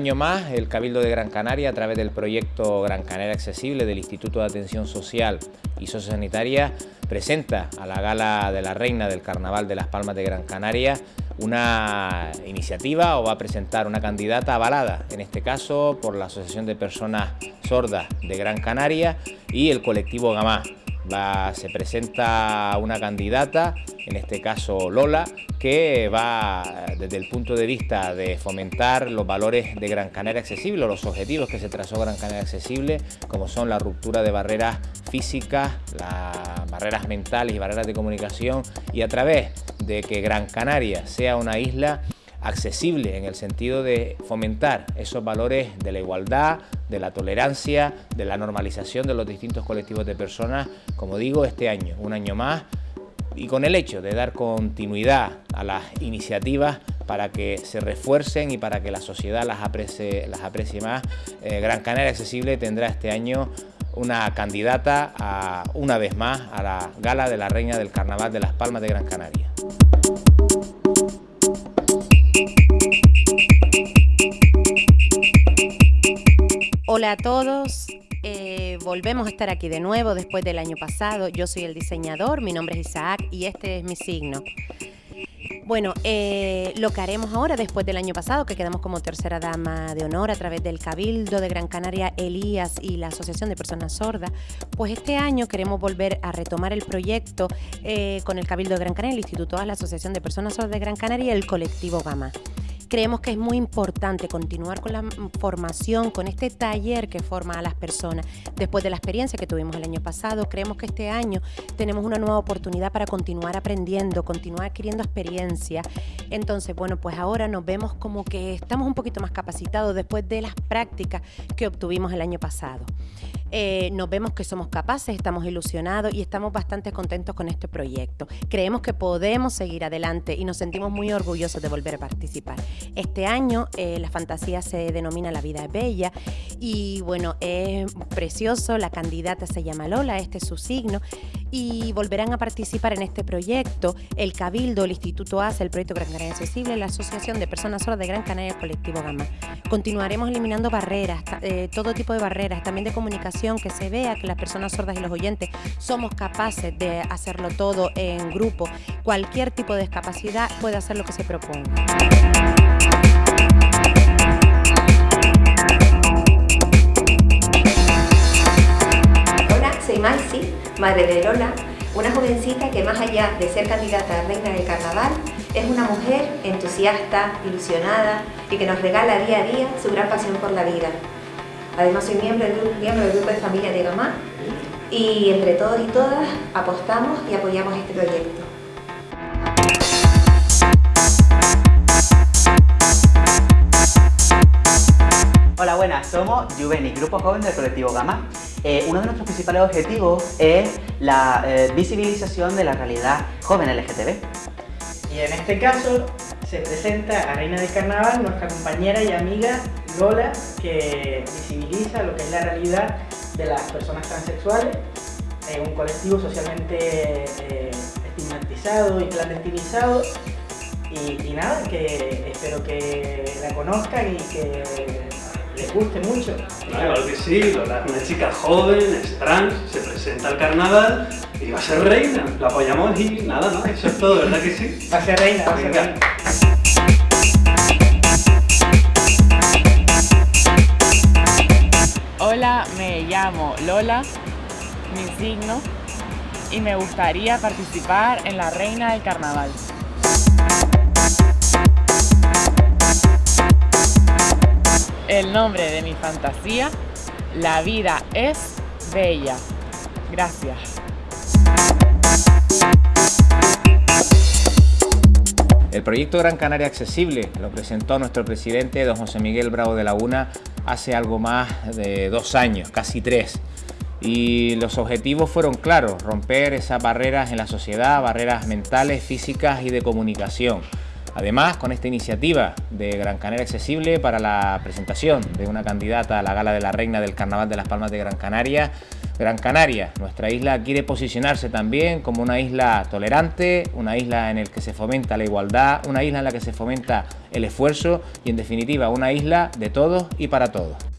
Año más, el Cabildo de Gran Canaria, a través del proyecto Gran Canaria Accesible del Instituto de Atención Social y Sociosanitaria, presenta a la Gala de la Reina del Carnaval de las Palmas de Gran Canaria una iniciativa o va a presentar una candidata avalada, en este caso por la Asociación de Personas Sordas de Gran Canaria y el colectivo Gamá se presenta una candidata, en este caso Lola, que va desde el punto de vista de fomentar los valores de Gran Canaria Accesible, los objetivos que se trazó Gran Canaria Accesible, como son la ruptura de barreras físicas, las barreras mentales y barreras de comunicación, y a través de que Gran Canaria sea una isla accesible en el sentido de fomentar esos valores de la igualdad, de la tolerancia, de la normalización de los distintos colectivos de personas, como digo, este año, un año más, y con el hecho de dar continuidad a las iniciativas para que se refuercen y para que la sociedad las aprecie, más, eh, Gran Canaria Accesible tendrá este año una candidata a, una vez más a la Gala de la Reina del Carnaval de Las Palmas de Gran Canaria. Hola a todos, eh, volvemos a estar aquí de nuevo después del año pasado. Yo soy el diseñador, mi nombre es Isaac y este es mi signo. Bueno, eh, lo que haremos ahora, después del año pasado, que quedamos como tercera dama de honor a través del Cabildo de Gran Canaria, Elías y la Asociación de Personas Sordas, pues este año queremos volver a retomar el proyecto eh, con el Cabildo de Gran Canaria, el Instituto A, la Asociación de Personas Sordas de Gran Canaria y el colectivo Gama. Creemos que es muy importante continuar con la formación, con este taller que forma a las personas. Después de la experiencia que tuvimos el año pasado, creemos que este año tenemos una nueva oportunidad para continuar aprendiendo, continuar adquiriendo experiencia. Entonces, bueno, pues ahora nos vemos como que estamos un poquito más capacitados después de las prácticas que obtuvimos el año pasado. Eh, nos vemos que somos capaces, estamos ilusionados y estamos bastante contentos con este proyecto. Creemos que podemos seguir adelante y nos sentimos muy orgullosos de volver a participar. Este año eh, la fantasía se denomina La vida es bella y bueno, es precioso, la candidata se llama Lola, este es su signo y volverán a participar en este proyecto el Cabildo, el Instituto ACE, el Proyecto Gran Canaria Accesible, la Asociación de Personas Sordas de Gran Canaria, el Colectivo Gama. Continuaremos eliminando barreras, eh, todo tipo de barreras, también de comunicación, que se vea que las personas sordas y los oyentes somos capaces de hacerlo todo en grupo. Cualquier tipo de discapacidad puede hacer lo que se proponga. Soy Maxi, madre de Lola, una jovencita que más allá de ser candidata a reina del carnaval, es una mujer entusiasta, ilusionada y que nos regala día a día su gran pasión por la vida. Además soy miembro del, miembro del grupo de familia de Gamá y entre todos y todas apostamos y apoyamos este proyecto. Hola, buenas, somos Juveni, Grupo Joven del Colectivo Gama. Eh, uno de nuestros principales objetivos es la eh, visibilización de la realidad joven LGTB. Y en este caso se presenta a Reina del Carnaval, nuestra compañera y amiga Lola, que visibiliza lo que es la realidad de las personas transexuales, eh, un colectivo socialmente estigmatizado y clandestinizado. Y, nada, que espero que la conozcan y que les guste mucho. Claro que sí, una chica joven, es trans, se presenta al carnaval y va a ser reina. La apoyamos y nada, ¿no? Eso es todo, ¿verdad que sí? Va a ser reina, va a ser reina. Hola, me llamo Lola, mi signo, y me gustaría participar en la Reina del Carnaval. El nombre de mi fantasía, La vida es bella. Gracias. El proyecto Gran Canaria Accesible lo presentó nuestro presidente, don José Miguel Bravo de Laguna, hace algo más de dos años, casi tres. Y los objetivos fueron claros, romper esas barreras en la sociedad, barreras mentales, físicas y de comunicación. Además, con esta iniciativa de Gran Canaria Accesible para la presentación de una candidata a la Gala de la Reina del Carnaval de las Palmas de Gran Canaria, Gran Canaria, nuestra isla, quiere posicionarse también como una isla tolerante, una isla en la que se fomenta la igualdad, una isla en la que se fomenta el esfuerzo y en definitiva una isla de todos y para todos.